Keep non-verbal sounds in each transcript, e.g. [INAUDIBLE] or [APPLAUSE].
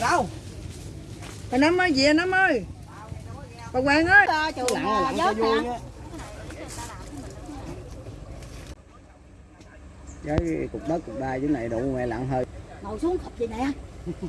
Mày đâu? Bà Năm ơi, về Năm ơi. Bà Hoàng ơi. cho vui á. Với cục đất cục đai dưới này đụng mẹ lặn hơi. ngồi xuống khập gì nè [LAUGHS]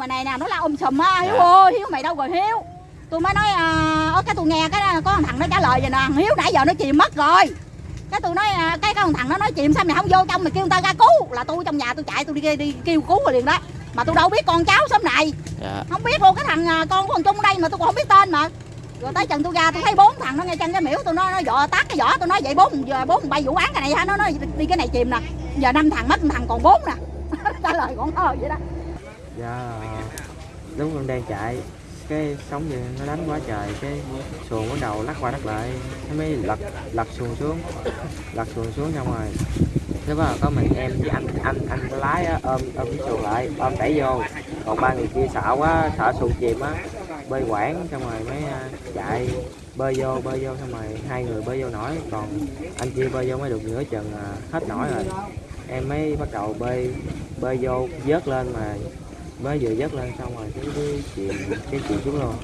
ngoài này nè nó lao um sùm á hiếu ơi hiếu mày đâu rồi hiếu? Tôi mới nói à, cái tôi nghe cái có thằng nó trả lời vậy nè hiếu nãy giờ nó chìm mất rồi. Cái tôi nói à, cái cái con thằng nó nói chìm sao mày không vô trong mày kêu người ta ra cứu? Là tôi trong nhà tôi chạy tôi đi, đi kêu cứu rồi liền đó. Mà tôi đâu biết con cháu xóm này. Dạ. không biết luôn cái thằng à, con của thằng trung ở đây mà tôi còn không biết tên mà. Rồi tới chừng tôi ra tôi thấy bốn thằng nó ngay chân cái miễu tôi nói nó dọ tát cái vỏ tôi nói vậy bốn giờ bốn bay vụ án cái này hả nó nói đi cái này chìm nè. Giờ năm thằng mất một thằng còn bốn nè. [LAUGHS] Trả lời con thơ vậy đó Dạ Đúng con đang chạy Cái sóng gì nó đánh quá trời Cái xuồng bắt đầu lắc qua lắc lại Nó mới lật lật xuồng xuống Lật xuồng xuống xong rồi Thế bắt có mình em với anh anh anh lái á, ôm ôm cái xuồng lại ôm đẩy vô. Còn ba người kia sợ quá sợ xuồng chìm á bơi quảng xong rồi mới à, chạy bơi vô bơi vô xong rồi hai người bơi vô nổi. Còn anh kia bơi vô mới được nửa chừng à, hết nổi rồi. Em mới bắt đầu bơi bơi vô vớt lên mà mới vừa dắt lên xong rồi cái cái chìm cái chìm xuống luôn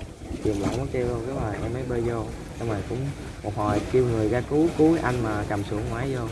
chìm lỏng mất tiêu luôn, cái rồi em mới bơi vô. Xong rồi cũng một hồi kêu người ra cứu cứu anh mà cầm xuống ngoái vô.